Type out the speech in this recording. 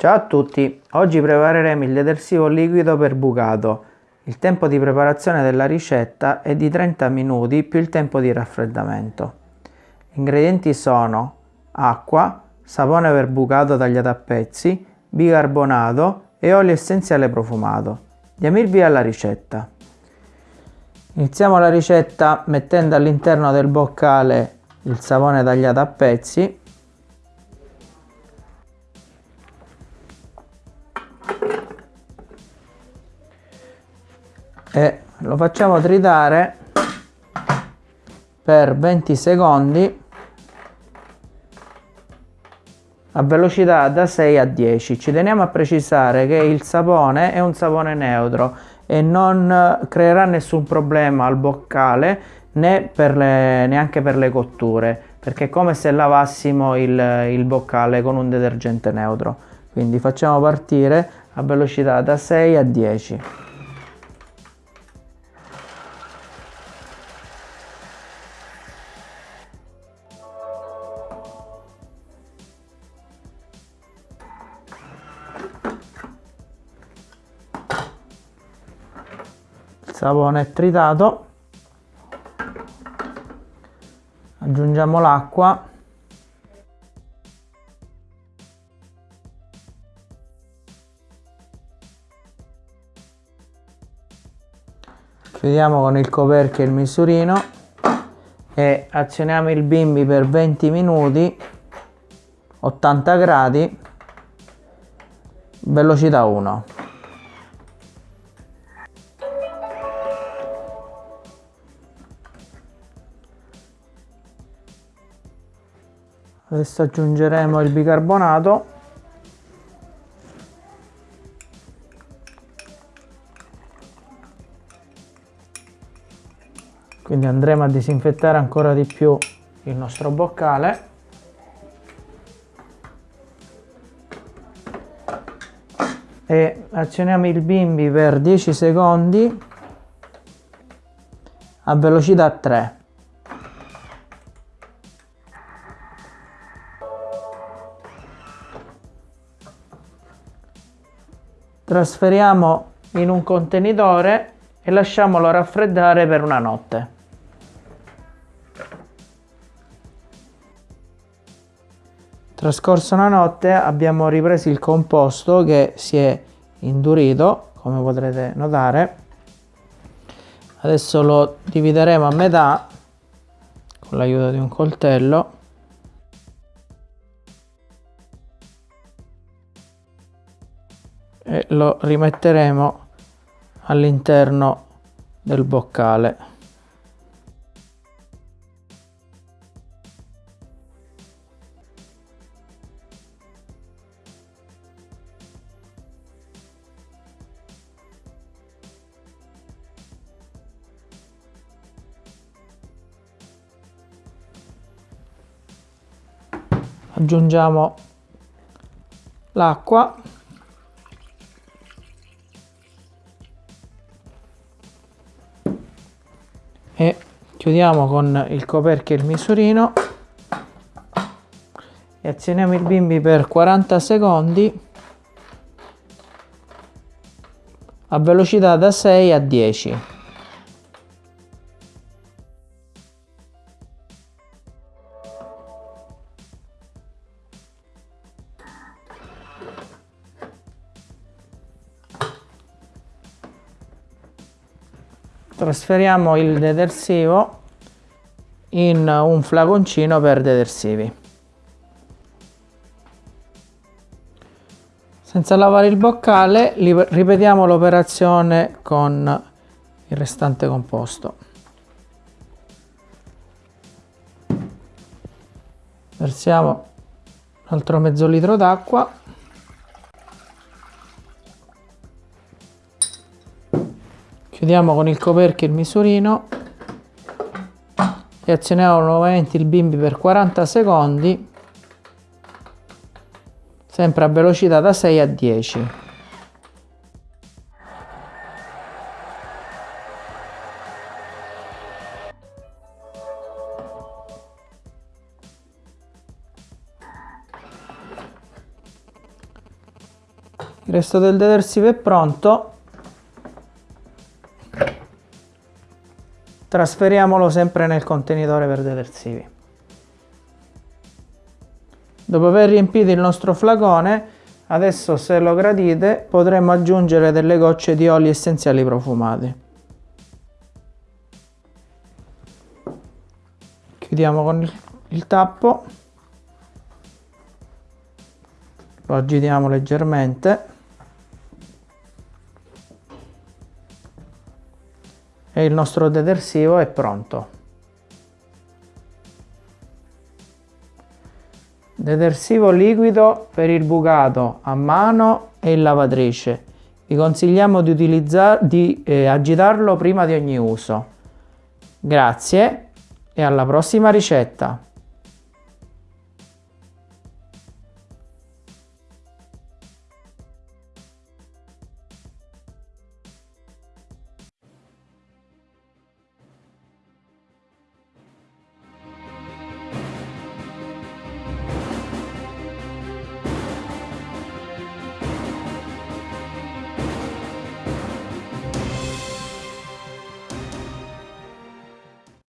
Ciao a tutti, oggi prepareremo il detersivo liquido per bucato. Il tempo di preparazione della ricetta è di 30 minuti più il tempo di raffreddamento. Gli ingredienti sono acqua, sapone per bucato tagliato a pezzi, bicarbonato e olio essenziale profumato. Diamo il via alla ricetta. Iniziamo la ricetta mettendo all'interno del boccale il sapone tagliato a pezzi lo facciamo tritare per 20 secondi a velocità da 6 a 10 ci teniamo a precisare che il sapone è un sapone neutro e non creerà nessun problema al boccale né per le, neanche per le cotture perché è come se lavassimo il, il boccale con un detergente neutro. Quindi facciamo partire a velocità da 6 a 10 sapone tritato. Aggiungiamo l'acqua. Chiudiamo con il coperchio il misurino e azioniamo il bimbi per 20 minuti 80 gradi velocità 1 adesso aggiungeremo il bicarbonato. Quindi andremo a disinfettare ancora di più il nostro boccale. E azioniamo il bimbi per 10 secondi a velocità 3 trasferiamo in un contenitore e lasciamolo raffreddare per una notte. Trascorsa una notte abbiamo ripreso il composto che si è indurito, come potrete notare. Adesso lo divideremo a metà con l'aiuto di un coltello e lo rimetteremo all'interno del boccale. Aggiungiamo l'acqua e chiudiamo con il coperchio il misurino. E azioniamo il bimbi per 40 secondi. A velocità da 6 a 10 trasferiamo il detersivo in un flaconcino per detersivi. Senza lavare il boccale ripetiamo l'operazione con il restante composto. Versiamo un altro mezzo litro d'acqua chiudiamo con il coperchio il misurino. E azioniamo nuovamente il bimbi per 40 secondi. Sempre a velocità da 6 a 10 Il resto del detersivo è pronto. Trasferiamolo sempre nel contenitore per detersivi. Dopo aver riempito il nostro flacone, adesso se lo gradite potremo aggiungere delle gocce di oli essenziali profumati. Chiudiamo con il, tappo, lo agitiamo leggermente e il nostro detersivo è pronto. Detersivo liquido per il bucato a mano e in lavatrice. Vi consigliamo di, di eh, agitarlo prima di ogni uso. Grazie e alla prossima ricetta!